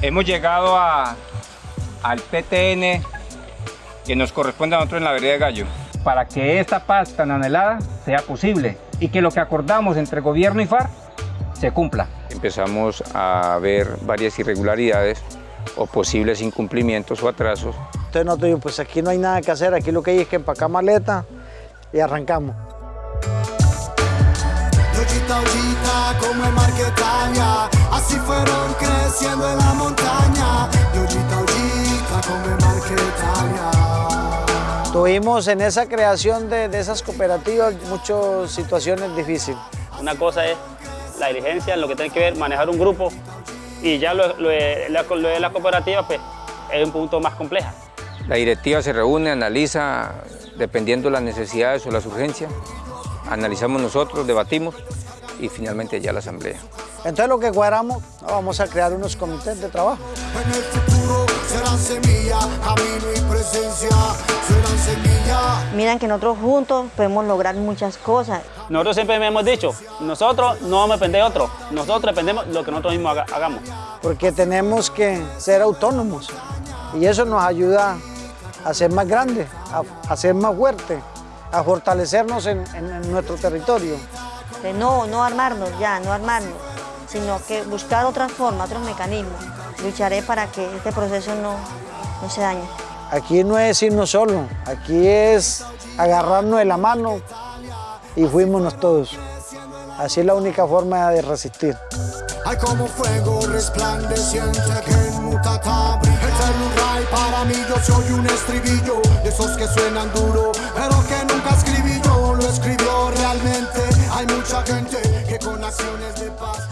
Hemos llegado a, al PTN que nos corresponde a nosotros en la vereda de Gallo para que esta paz tan anhelada sea posible y que lo que acordamos entre gobierno y FARC se cumpla. Empezamos a ver varias irregularidades o posibles incumplimientos o atrasos. Entonces nosotros dijimos, pues aquí no hay nada que hacer, aquí lo que hay es que empacar maleta y arrancamos. Ollita, ollita, como Tuvimos en esa creación de, de esas cooperativas muchas situaciones difíciles. Una cosa es la diligencia, lo que tiene que ver manejar un grupo y ya lo, lo de la, lo de la cooperativa pues, es un punto más compleja. La directiva se reúne, analiza, dependiendo las necesidades o las urgencias, analizamos nosotros, debatimos y finalmente ya la asamblea. Entonces lo que cuadramos, vamos a crear unos comités de trabajo. En el futuro serán semilla, camino y. Miran que nosotros juntos podemos lograr muchas cosas. Nosotros siempre hemos dicho, nosotros no vamos a depender de otro, nosotros dependemos de lo que nosotros mismos haga- hagamos. Porque tenemos que ser autónomos y eso nos ayuda a ser más grandes, a, a ser más fuertes, a fortalecernos en, en- en nuestro territorio. De no, no armarnos ya, no armarnos, sino que buscar otras formas, otros mecanismos. Lucharé para que este proceso no, no se dañe. Aquí no es irnos solo, aquí es agarrarnos de la mano y fuímonos todos. Así es la única forma de resistir. Hay como fuego resplandeciente que nunca abre. Eterno ray para mí yo soy un estribillo de esos que suenan duro, pero que nunca escribí yo, lo escribió realmente. Hay mucha gente que con acciones de paz